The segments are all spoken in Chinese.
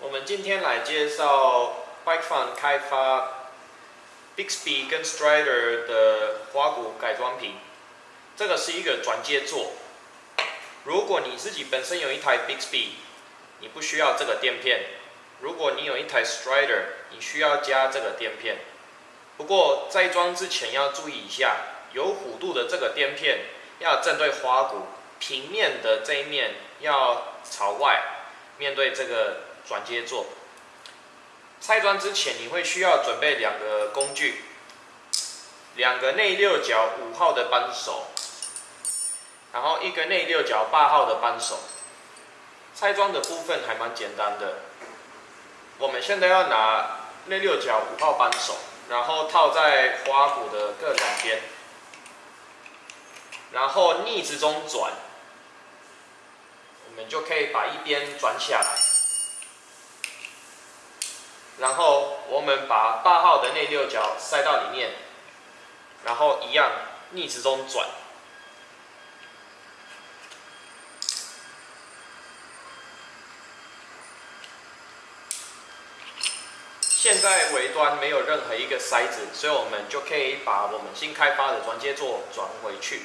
我们今天来介绍 Bike Fun 开发 Bixby 跟 Strider 的花鼓改装品。这个是一个转接座。如果你自己本身有一台 Bixby，你不需要这个垫片；如果你有一台 Strider，你需要加这个垫片。不过在装之前要注意一下，有弧度的这个垫片要正对花鼓，平面的这一面要朝外，面对这个转接座。拆装之前你会需要准备两个工具，两个内六角五号的扳手，然后一个内六角八号的扳手。拆装的部分还蛮简单的，我们现在要拿内六角五号扳手。然后套在花鼓的各两边，然后逆时钟转，我们就可以把一边转下来。然后我们把八号的内六角塞到里面，然后一样逆时钟转。现在尾端没有任何一个塞子，所以我们就可以把我们新开发的转接座转回去。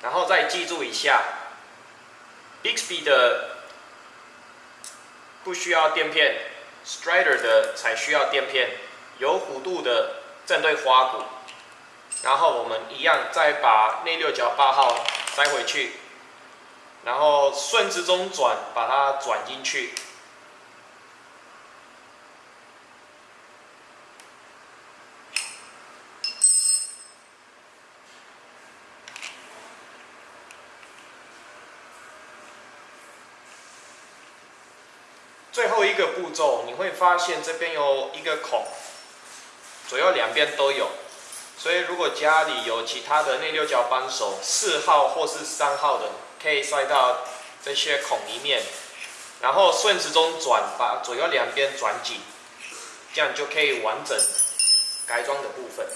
然后再记住一下，Bixby 的不需要垫片，Strider 的才需要垫片。有弧度的正对花鼓，然后我们一样再把内六角八号塞回去，然后顺时针转把它转进去。最后一个步骤，你会发现这边有一个孔，左右两边都有。所以如果家里有其他的内六角扳手，四号或是三号的，可以塞到这些孔里面，然后顺时钟转，把左右两边转紧，这样就可以完整改装的部分。